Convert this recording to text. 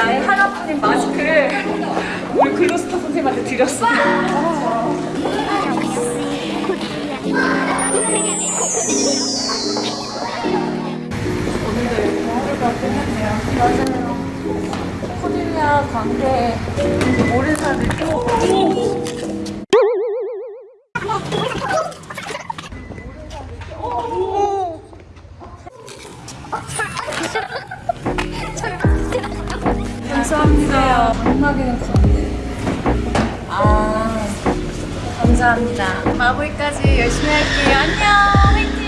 나의 하나뿐인 마스크를 우리 글로스터 선생님한테 드렸어. 관계 모르는! 감 사합니다. 장막에는 가운데. 아, 감사합니다. 마무리까지 열심히 할게요. 안녕. 화이팅!